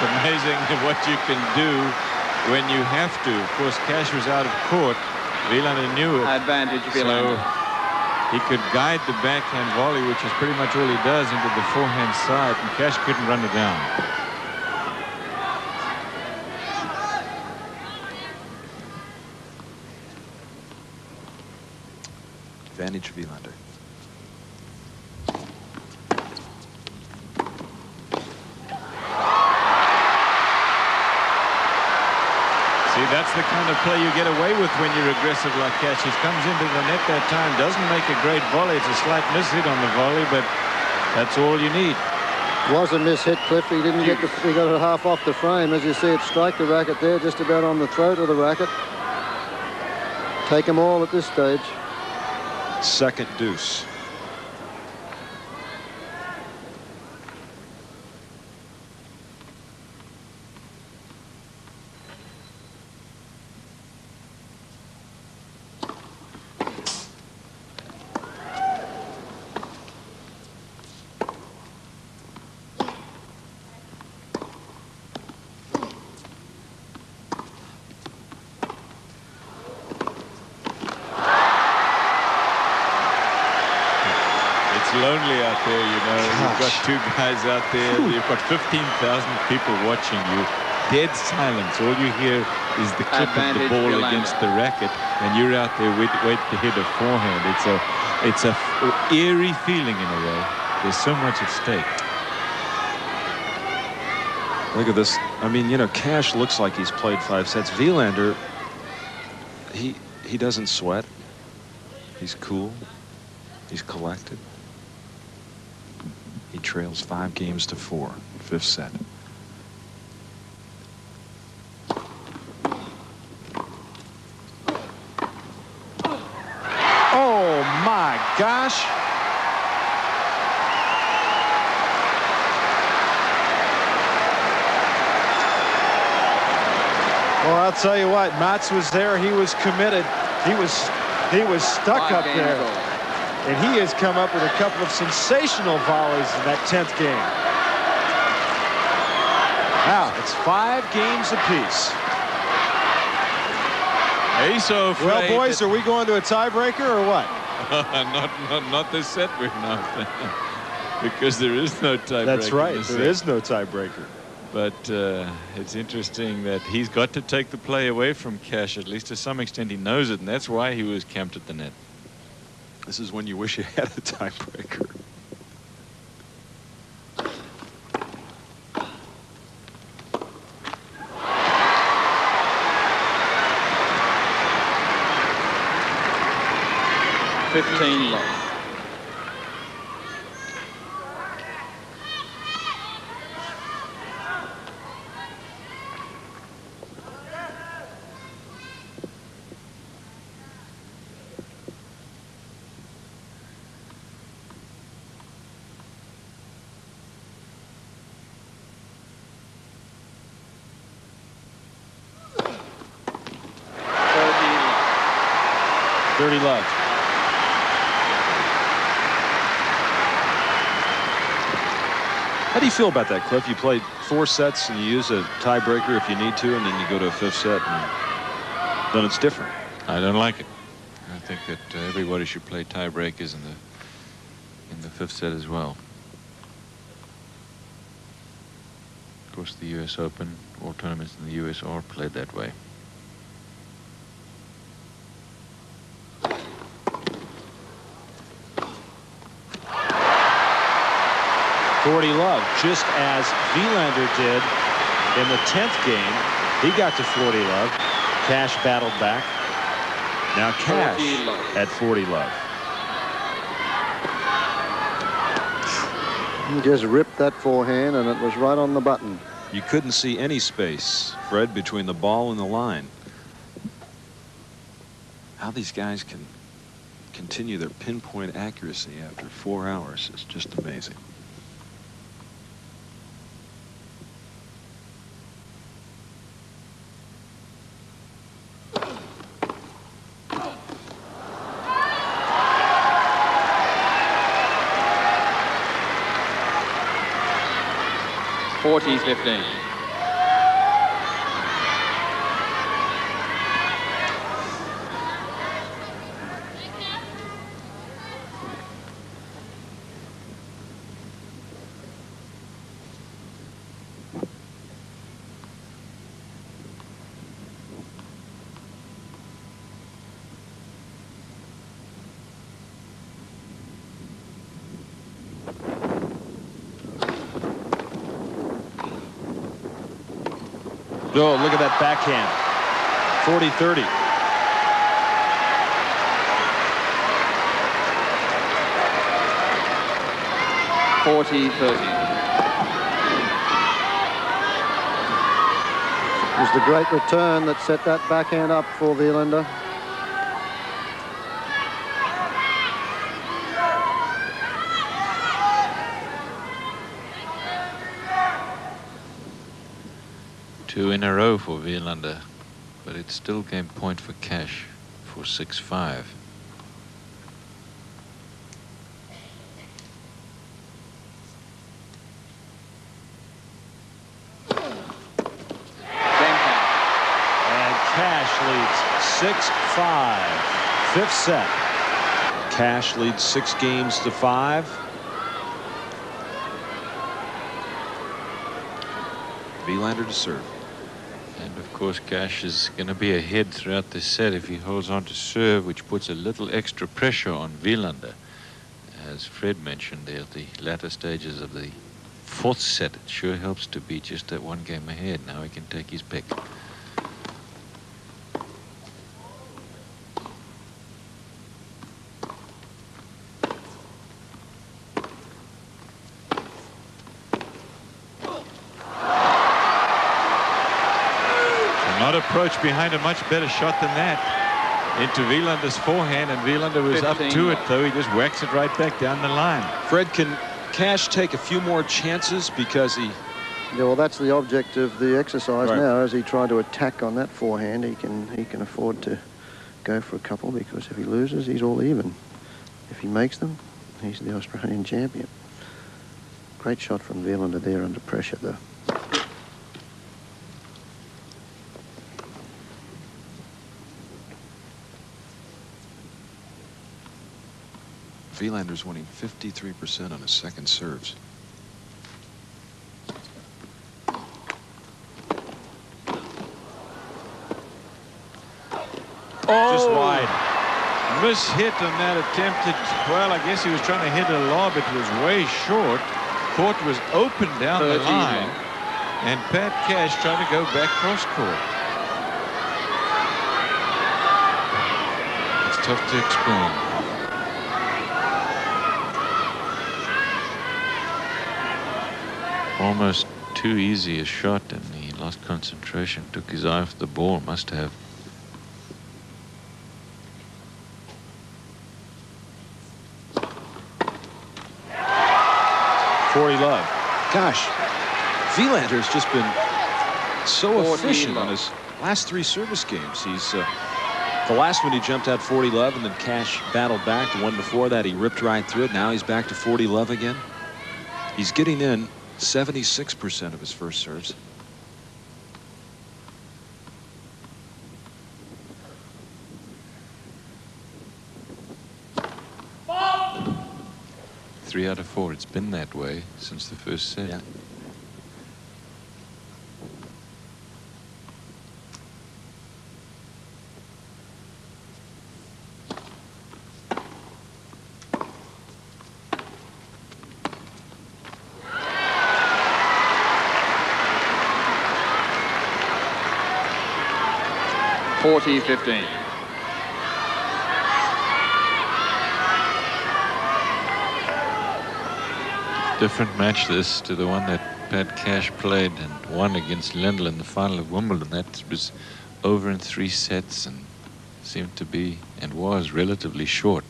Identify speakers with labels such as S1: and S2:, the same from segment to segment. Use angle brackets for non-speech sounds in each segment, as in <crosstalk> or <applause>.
S1: It's amazing <laughs> what you can do when you have to. Of course, Cash was out of court. Wilander knew it.
S2: Advantage
S1: So he could guide the backhand volley, which is pretty much all he does, into the forehand side, and Cash couldn't run it down.
S3: Advantage Wilander.
S1: See, that's the kind of play you get away with when you're aggressive like. He comes into the net that time, doesn't make a great volley. It's a slight miss hit on the volley, but that's all you need.
S4: Was a miss hit, Cliff. He didn't get the, he got it half off the frame. As you see it strike the racket there, just about on the throat of the racket. Take them all at this stage.
S3: Second deuce.
S1: It's lonely out there, you know. You've got two guys out there. You've got 15,000 people watching you. Dead silence. All you hear is the clip of the ball against the racket, and you're out there wait, wait to hit a forehand. It's a, it's a eerie feeling in a way. There's so much at stake.
S3: Look at this. I mean, you know, Cash looks like he's played five sets. Wilander, he he doesn't sweat. He's cool. He's collected. He trails five games to four, fifth set. Oh my gosh.
S5: Well, I'll tell you what, Mats was there. He was committed. He was he was stuck
S2: Five
S5: up there.
S2: all.
S5: And he has come up with a couple of sensational volleys in that 10th game. Now, it's five games apiece.
S1: He's so.
S5: Well, boys, are we going to a tiebreaker or what? <laughs>
S1: not, not, not this set we're not. <laughs> because there is no tiebreaker.
S5: That's right. There
S1: set.
S5: is no tiebreaker.
S1: But uh, it's interesting that he's got to take the play away from Cash, at least to some extent he knows it, and that's why he was camped at the net.
S3: This is when you wish you had a tiebreaker.
S2: Fifteen love. Thirty
S5: 30 love.
S3: How do you feel about that, Cliff? You played four sets and you use a tiebreaker if you need to, and then you go to a fifth set, and then it's different.
S1: I don't like it. I think that uh, everybody should play tiebreakers in the in the fifth set as well. Of course, the U.S. Open, all tournaments in the U.S. are played that way.
S5: Forty love, just as Wilander did in the 10th game. He got to 40 love. Cash battled back. Now Cash
S2: 40
S5: at 40 love.
S4: He just ripped that forehand, and it was right on the button.
S3: You couldn't see any space, Fred, between the ball and the line. How these guys can continue their pinpoint accuracy after four hours is just amazing.
S2: Forty fifteen.
S5: Oh, look at that backhand. 40-30.
S2: Forty thirty.
S4: It was the great return that set that backhand up for Wilander.
S1: Two in a for Wilander, but it's still game point for Cash for 6-5.
S5: And Cash leads 6-5. Fifth set. Cash leads six games to five.
S3: Wilander to serve.
S1: And of course, Cash is going to be ahead throughout the set if he holds on to serve, which puts a little extra pressure on Wilander. As Fred mentioned there at the latter stages of the fourth set, it sure helps to be just that one game ahead. Now he can take his pick. Not approach behind a much better shot than that. Into Wilander's forehand, and Wilander was up to it, though. He just whacks it right back down the line.
S3: Fred, can Cash take a few more chances because he
S4: Yeah, well, that's the object of the exercise
S3: Right.
S4: now. As he tried to attack on that forehand, he can he can afford to go for a couple because if he loses, he's all even. If he makes them, he's the Australian <laughs> champion. Great shot from Wilander there under pressure, though.
S3: Wilander's winning 53% on his second serves. Oh.
S5: Just wide.
S1: Mishit on that attempted. Well, I guess he was trying to hit a lob. It was way short. Court was open down the
S2: 13
S1: line. And Pat Cash trying to go back cross court. It's tough to explain. Almost too easy a shot and he lost concentration. Took his eye off the ball. Must have.
S5: Forty love.
S3: Gosh, Wilander's just been so efficient on his last three service games. He's uh,
S5: The last one he jumped out 40 love and then Cash battled back. The one before that he ripped right through it. Now he's back to 40 love again.
S3: he's getting in 76% of his first serves.
S1: Three out of four. It's been that way since the first set.
S5: Yeah.
S2: Forty fifteen.
S1: Different match this to the one that Pat Cash played and won against Lendl in the final of Wimbledon. That was over in three sets and seemed to be and was relatively short.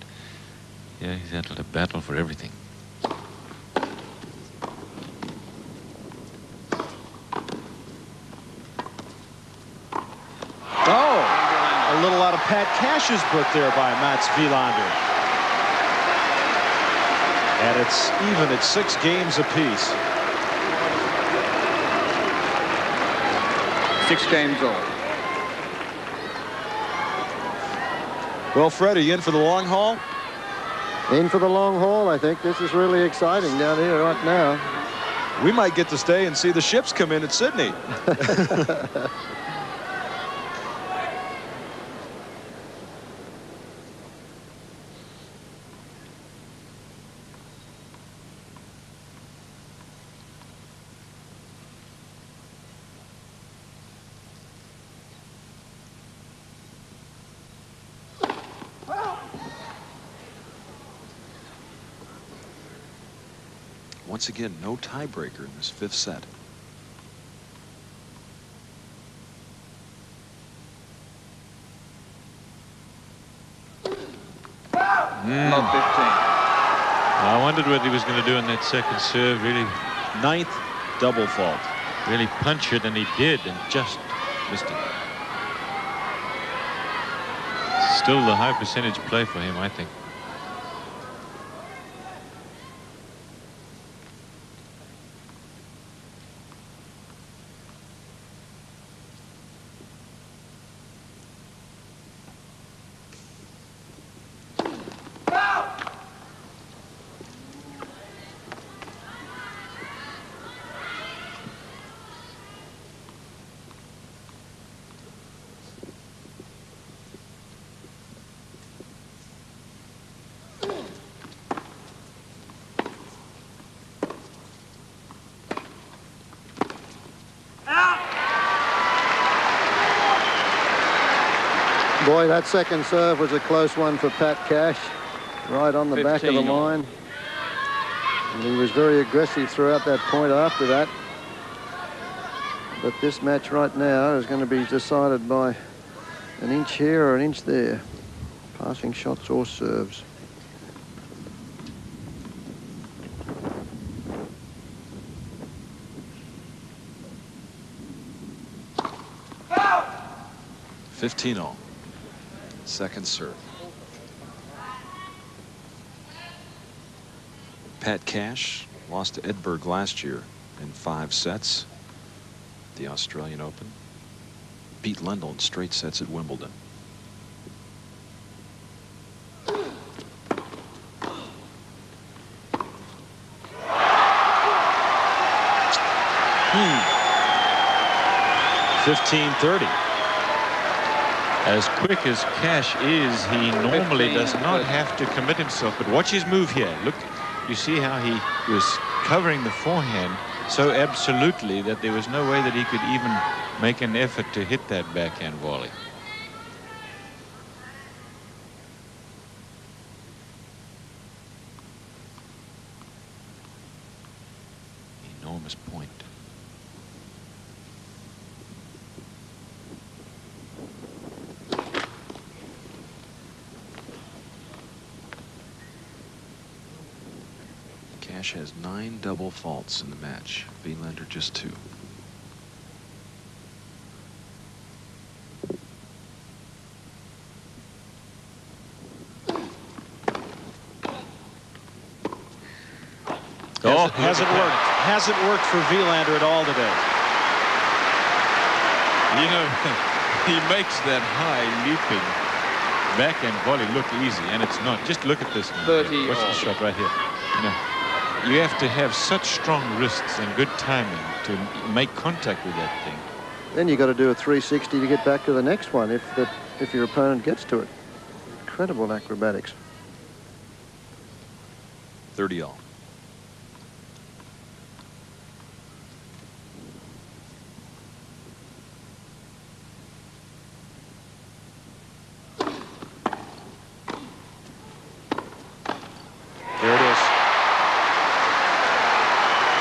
S1: Yeah, he's had a battle for everything.
S5: Oh, a little out of Pat Cash's book there by Mats Wilander. And it's even at six games apiece.
S2: Six games all.
S5: Well, Fred, are you in for the long haul?
S4: In for the long haul, I think. This is really exciting down here right now.
S3: We might get to stay and see the ships come in at Sydney. <laughs> Once again, no tiebreaker in this fifth set. Hmm.
S2: Love 15.
S1: I wondered what he was going to do in that second serve. Really,
S5: Ninth double fault.
S1: really punch it, and he did, and just missed it. Still the high percentage play for him, I think.
S4: Boy, that second serve was a close one for Pat Cash. Right on the back of the line. And he was very aggressive throughout that point after that. But this match right now is going to be decided by an inch here or an inch there. Passing shots or serves.
S3: Fifteen all. Second serve. Pat Cash lost to Edberg last year in five sets. The Australian Open. Beat Lendl in straight sets at Wimbledon. Hmm.
S5: Fifteen thirty.
S1: As quick as Cash is, he normally does not have to commit himself. But watch his move here. Look, you see how he was covering the forehand so absolutely that there was no way that he could even make an effort to hit that backhand volley. Enormous point.
S3: Cash has nine double faults in the match. Wilander just two.
S5: Oh, hasn't worked. Hasn't worked for Wilander at all today.
S1: You know, <laughs> he makes that high leaping backhand volley look easy, and it's not. Just look at this. now.
S2: 30
S1: Watch the shot right here. You know, you have to have such strong wrists and good timing to make contact with that thing.
S4: Then you've got to do a 360 to get back to the next one if the if your opponent gets to it. Incredible acrobatics.
S3: 30 all.
S5: There it is.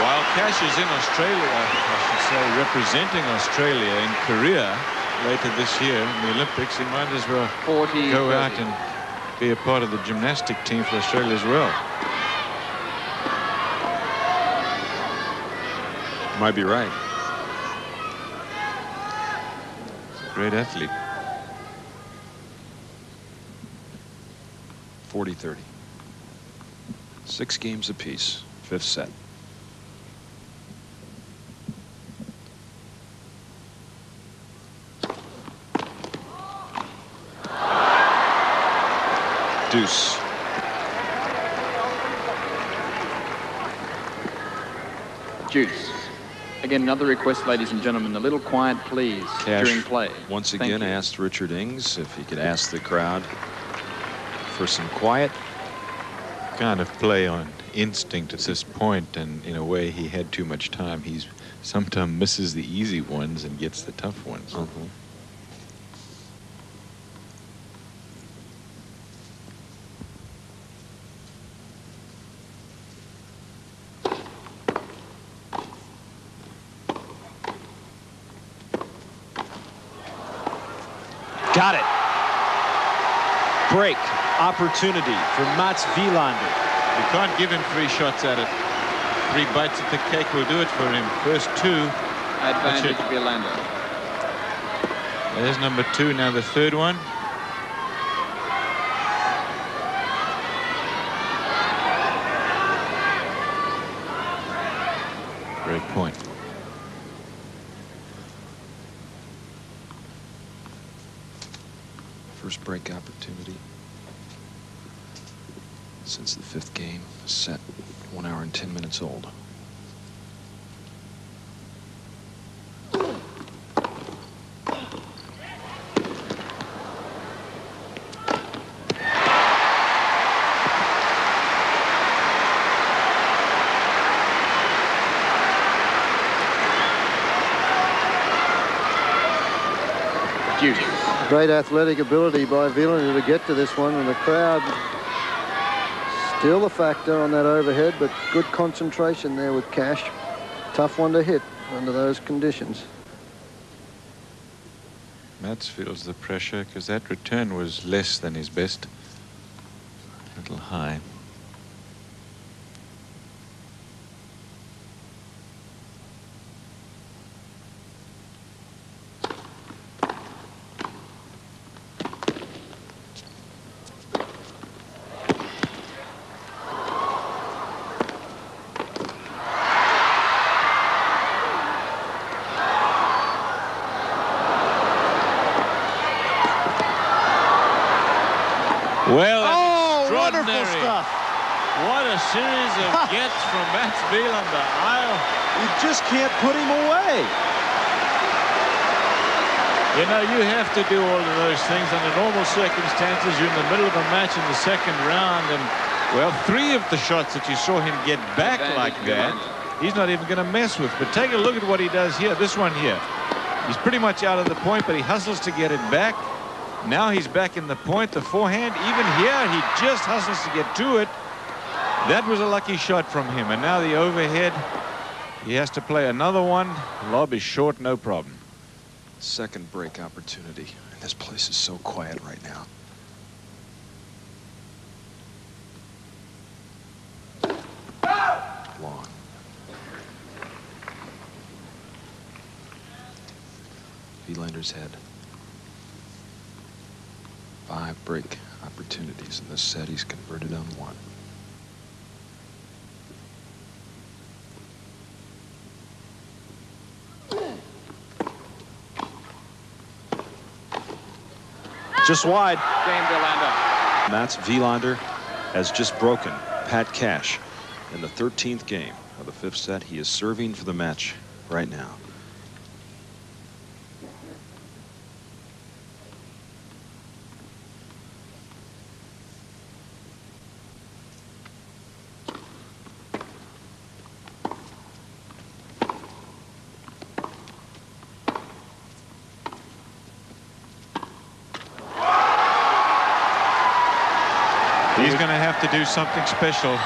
S1: While Cash is in Australia, I should say, representing Australia in Korea later this year in the Olympics, he might as well
S2: 40,
S1: go
S2: 30.
S1: out and be a part of the gymnastic team for Australia as well.
S3: Might be right.
S1: Great athlete.
S3: 40 30. Six games apiece. Fifth set. Deuce.
S2: Juice. Again, another request, ladies and gentlemen, a little quiet, please,
S3: Cash
S2: during play.
S3: once
S2: Thank
S3: again
S2: you.
S3: asked Richard Ings if he could ask the crowd for some quiet.
S1: Kind of play on instinct at this point, and in a way, he had too much time. He's sometimes misses the easy ones and gets the tough ones.
S5: Got it. Break opportunity for Mats Wilander.
S1: You can't give him three shots at it. Three bites at the cake will do it for him. First two.
S2: Advantage
S1: That's
S2: Wilander.
S1: There's number two. Now the third one. Great point.
S3: First break opportunity since the fifth game. Set one hour and 10 minutes old.
S4: Great athletic ability by Wilander to get to this one, and the crowd still a factor on that overhead, but good concentration there with Cash. Tough one to hit under those conditions.
S1: Mats feels the pressure because that return was less than his best. A little high. Well,
S5: Oh, wonderful
S1: extraordinary.
S5: stuff.
S1: What a series of gets from Mats Wilander. I'll
S5: You just can't put him away.
S1: You have to do all of those things under normal circumstances. You're in the middle of a match in the second round, and well, three of the shots that you saw him get back like that, he's not even going to mess with. But take a look at what he does here. This one here. He's pretty much out of the point, but he hustles to get it back. Now he's back in the point. The forehand, even here, he just hustles to get to it. That was a lucky shot from him. And now the overhead, he has to play another one. Lob is short, no problem.
S3: Second break opportunity. And this place is so quiet right now. Long. Wilander's head. Five break opportunities in this set. He's converted on one.
S5: Just wide.
S2: Game Wilander.
S5: Mats Wilander has just broken Pat Cash in the 13th game of the fifth set. He is serving for the match right now.
S1: He's going to do something special.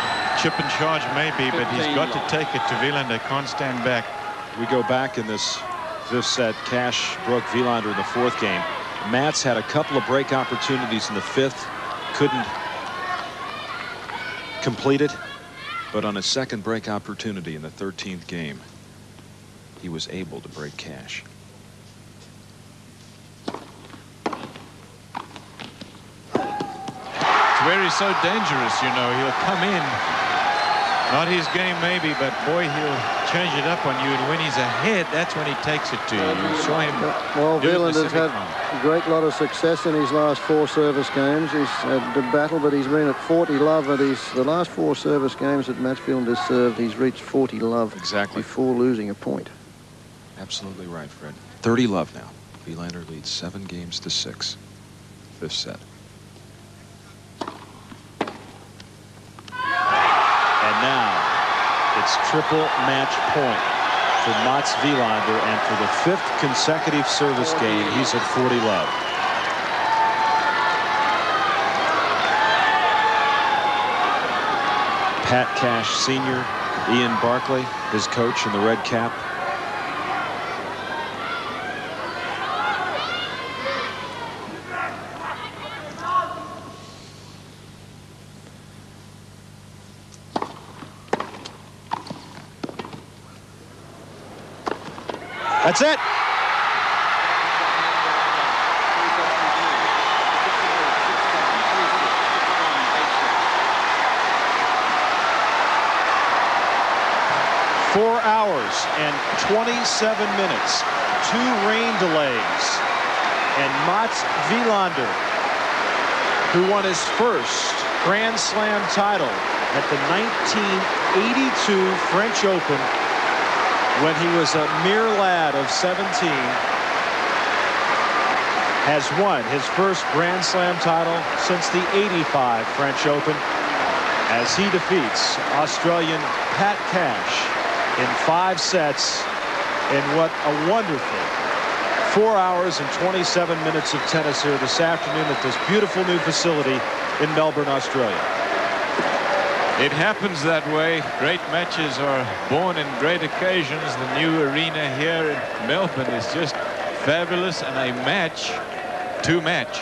S1: Chip and charge maybe, but he's got to take it to Wilander. Can't stand back.
S5: We go back in this fifth set. Cash broke Wilander in the fourth game. Mats had a couple of break opportunities in the fifth. Couldn't complete it.
S3: But on his second break opportunity in the 13th game, he was able to break Cash.
S1: Where he's so dangerous, you know. He'll come in. Not his game maybe, but boy, he'll change it up on you. And when he's ahead, that's when he takes it to you. You saw him
S4: Well,
S1: do it in the
S4: Wilander's had a great lot of success in his last four service games. He's had the battle, but he's been at 40 love at his the last four service games that Mats has served. He's reached 40 love
S3: Exactly.
S4: before losing a point.
S3: Absolutely right, Fred. 30 love now. Wilander leads seven games to six. Fifth set.
S5: And now it's triple match point for Mats Wilander. And for the fifth consecutive service game, he's at 40 love. Pat Cash Sr., Ian Barclay, his coach in the red cap. That's it. Four hours and 27 minutes. Two rain delays. And Mats Wilander, who won his first Grand Slam title at the 1982 French Open when he was a mere lad of 17, has won his first Grand Slam title since the 85 French Open as he defeats Australian Pat Cash in five sets in what a wonderful four hours and 27 minutes of tennis here this afternoon at this beautiful new facility in Melbourne, Australia.
S1: It happens that way. Great matches are born in great occasions. The new arena here in Melbourne is just fabulous and a match to match.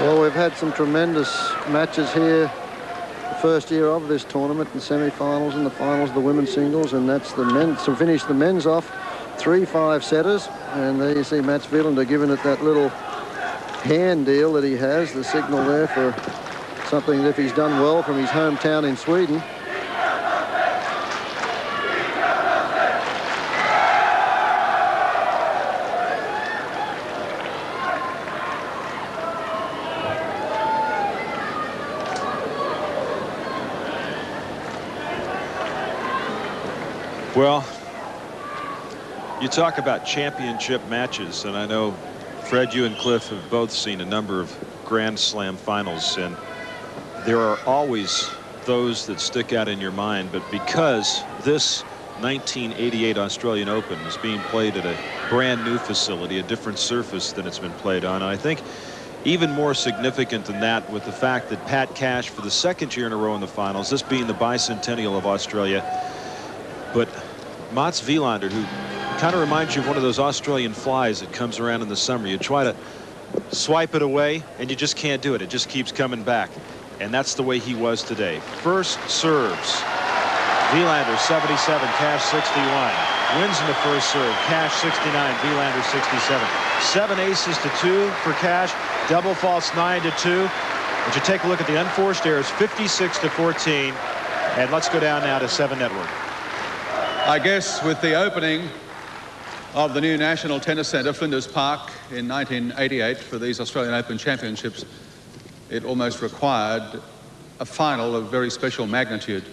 S4: Well, we've had some tremendous matches here the first year of this tournament, the semi-finals and the finals, of the women's singles, and that's the men. So finish the men's off, three five setters, and there you see Mats Wilander giving it that little hand deal that he has, the signal there for something that if he's done well from his hometown in Sweden.
S3: Well, you talk about championship matches, and I know Fred, you and Cliff have both seen a number of Grand Slam finals, and there are always those that stick out in your mind. But because this 1988 Australian Open is being played at a brand new facility, a different surface than it's been played on, I think even more significant than that with the fact that Pat Cash for the second year in a row in the finals, this being the bicentennial of Australia, but Mats Wilander, who kind of reminds you of one of those Australian flies that comes around in the summer. You try to swipe it away, and you just can't do it. It just keeps coming back. And that's the way he was today. First serves. Wilander 77, Cash 61. Wins in the first serve. Cash 69, Wilander 67. Seven aces to two for Cash. Double faults nine to two. But you take a look at the unforced errors, 56 to 14. And let's go down now to seven network.
S6: I guess with the opening of the new National Tennis Centre, Flinders Park, in 1988 for these Australian Open Championships, it almost required a final of very special magnitude.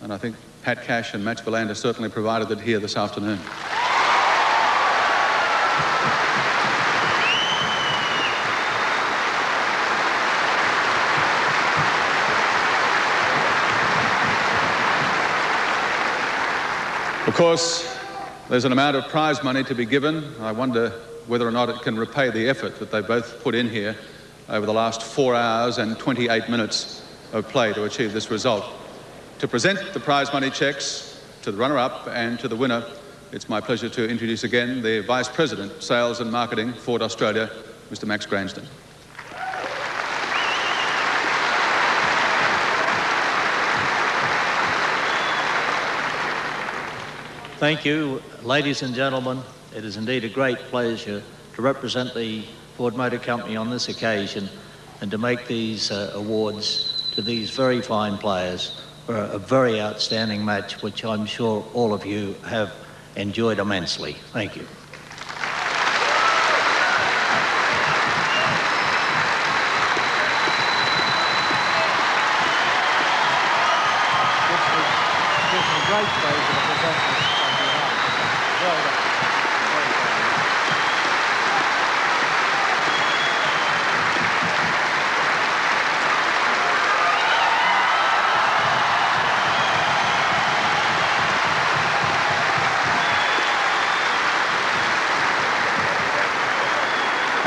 S6: And I think Pat Cash and Mats Wilander certainly provided it here this afternoon. Of course, there's an amount of prize money to be given. I wonder whether or not it can repay the effort that they both put in here over the last four hours and 28 minutes of play to achieve this result. To present the prize money checks to the runner-up and to the winner, it's my pleasure to introduce again the Vice President, Sales and Marketing, Ford Australia, Mr. Max Gransden.
S7: Thank you, ladies and gentlemen. It is indeed a great pleasure to represent the Ford Motor Company on this occasion and to make these uh, awards to these very fine players for a very outstanding match, which I'm sure all of you have enjoyed immensely. Thank you present this on behalf Well done.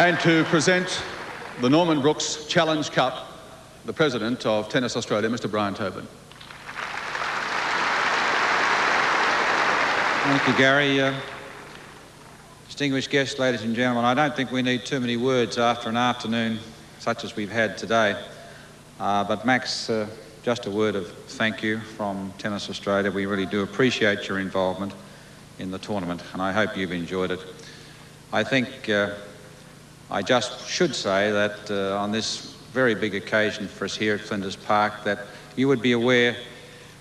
S6: And to present the Norman Brookes Challenge Cup, the President of Tennis Australia, Mr Brian Tobin.
S8: Thank you, Gary. Uh, distinguished guests, ladies and gentlemen, I don't think we need too many words after an afternoon such as we've had today. Uh, but Max, uh, just a word of thank you from Tennis Australia. We really do appreciate your involvement in the tournament, and I hope you've enjoyed it. I think uh, I just should say that uh, on this very big occasion for us here at Flinders Park, that you would be aware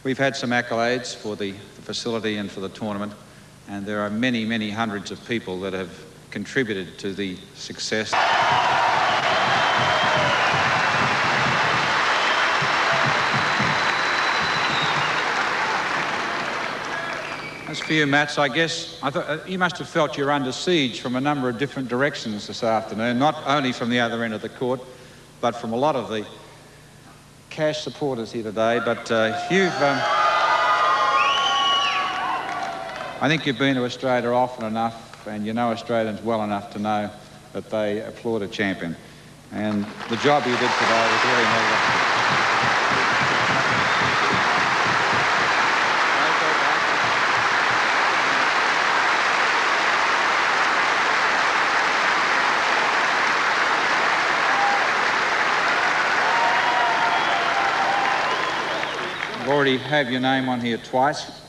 S8: we've had some accolades for the, the facility and for the tournament, and there are many, many hundreds of people that have contributed to the success. For you, Mats, I guess I thought, uh, you must have felt you're under siege from a number of different directions this afternoon, not only from the other end of the court, but from a lot of the Cash supporters here today. But uh, you've, um, I think you've been to Australia often enough, and you know Australians well enough to know that they applaud a champion. And the job you did today was really well have your name on here twice.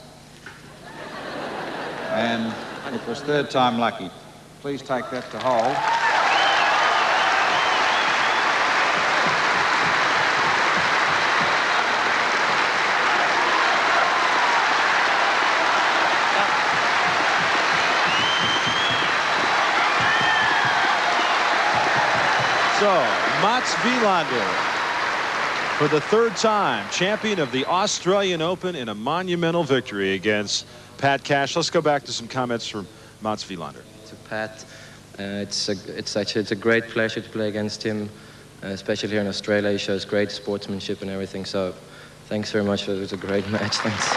S8: And it was third time lucky. Please take that to hold.
S5: So, Mats Wilander, for the third time, champion of the Australian Open in a monumental victory against Pat Cash. Let's go back to some comments from Mats Wilander.
S9: To Pat, uh, it's a, it's actually it's a great pleasure to play against him, uh, especially here in Australia. He shows great sportsmanship and everything. So, thanks very much. It was a great match. Thanks.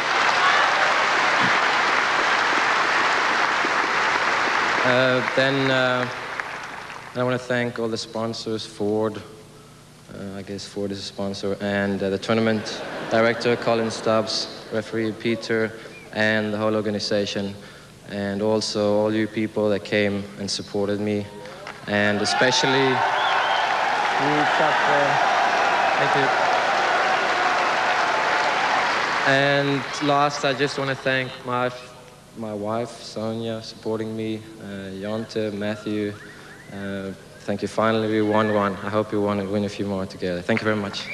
S9: Uh, then uh, I want to thank all the sponsors, Ford, I guess Ford is a sponsor, and uh, the tournament director, Colin Stubbs, referee Peter, and the whole organization, and also all you people that came and supported me, and especially you, Chuck. Thank you. And last, I just want to thank my my wife, Sonia, supporting me, uh, Matthew. Uh, thank you. Finally, we won one. I hope we win a few more together. Thank you very much.